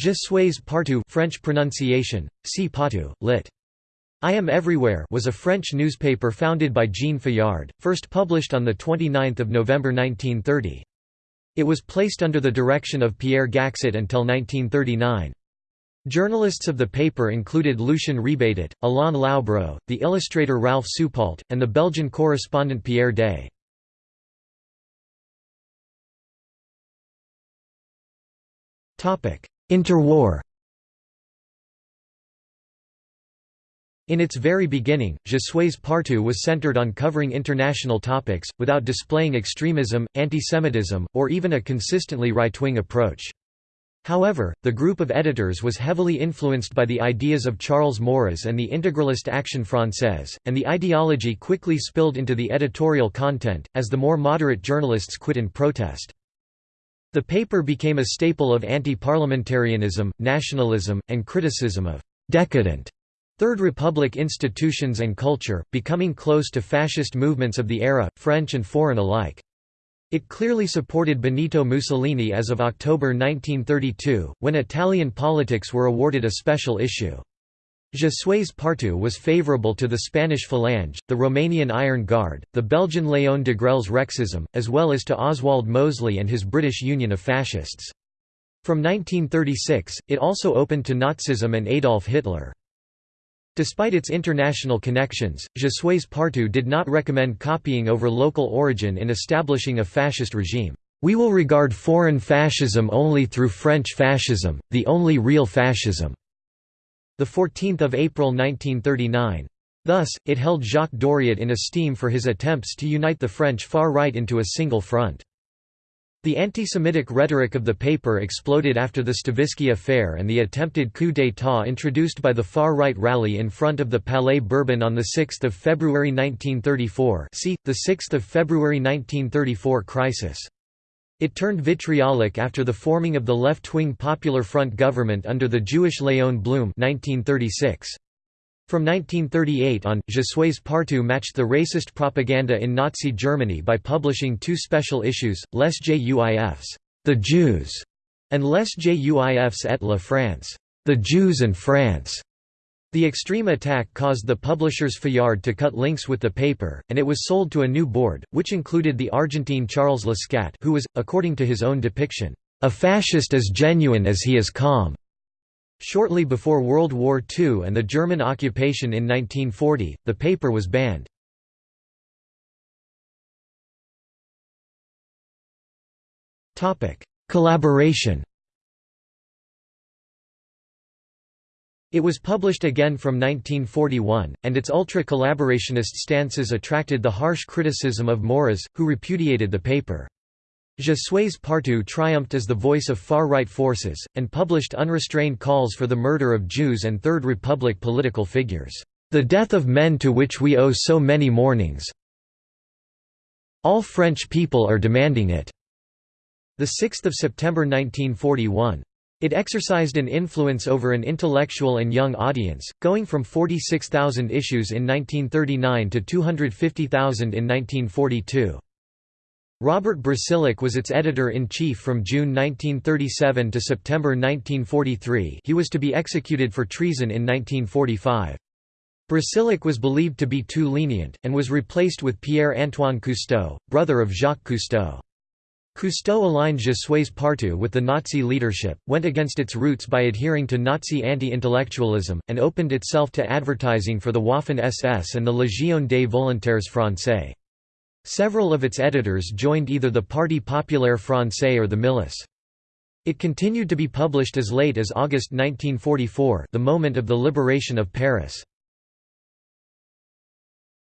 Je suis partout French pronunciation, si partout, lit. I Am Everywhere was a French newspaper founded by Jean Fayard, first published on 29 November 1930. It was placed under the direction of Pierre Gaxotte until 1939. Journalists of the paper included Lucien Rebatet, Alain Laubreaux, the illustrator Ralph Soupault, and the Belgian correspondent Pierre Daye. Interwar In its very beginning, Je suis partout was centered on covering international topics, without displaying extremism, antisemitism, or even a consistently right-wing approach. However, the group of editors was heavily influenced by the ideas of Charles Maurras and the Integralist Action Française, and the ideology quickly spilled into the editorial content, as the more moderate journalists quit in protest. The paper became a staple of anti-parliamentarianism, nationalism, and criticism of «decadent» Third Republic institutions and culture, becoming close to fascist movements of the era, French and foreign alike. It clearly supported Benito Mussolini as of October 1932, when Italian politics were awarded a special issue. Je suis partout was favourable to the Spanish Falange, the Romanian Iron Guard, the Belgian Léon Degrelle's Rexism, as well as to Oswald Mosley and his British Union of Fascists. From 1936, it also opened to Nazism and Adolf Hitler. Despite its international connections, Je suis partout did not recommend copying over local origin in establishing a fascist regime. We will regard foreign fascism only through French fascism, the only real fascism. 14 April 1939. Thus, it held Jacques Doriot in esteem for his attempts to unite the French far right into a single front. The anti-Semitic rhetoric of the paper exploded after the Stavisky affair and the attempted coup d'état introduced by the far-right rally in front of the Palais Bourbon on 6 February 1934 see, the 6 February 1934 crisis. It turned vitriolic after the forming of the left-wing Popular Front government under the Jewish Léon Blum 1936. From 1938 on, Je suis partout matched the racist propaganda in Nazi Germany by publishing two special issues, Les Juifs, The Jews, and Les Juifs et la France, The Jews and France. The extreme attack caused the publishers Fayard to cut links with the paper, and it was sold to a new board, which included the Argentine Charles Lesca who was, according to his own depiction, "...a fascist as genuine as he is calm." Shortly before World War II and the German occupation in 1940, the paper was banned. Collaboration It was published again from 1941, and its ultra-collaborationist stances attracted the harsh criticism of Maurras, who repudiated the paper. Je suis partout triumphed as the voice of far-right forces, and published unrestrained calls for the murder of Jews and Third Republic political figures. The death of men to which we owe so many mournings. All French people are demanding it. 6 September 1941. It exercised an influence over an intellectual and young audience, going from 46,000 issues in 1939 to 250,000 in 1942. Robert Brasillach was its editor-in-chief from June 1937 to September 1943 he was to be executed for treason in 1945. Brasillach was believed to be too lenient, and was replaced with Pierre-Antoine Cousteau, brother of Jacques Cousteau. Cousteau aligned Je suis partout with the Nazi leadership, went against its roots by adhering to Nazi anti-intellectualism, and opened itself to advertising for the Waffen-SS and the Légion des Volontaires Français. Several of its editors joined either the Parti Populaire Français or the Milice. It continued to be published as late as August 1944 the moment of the liberation of Paris.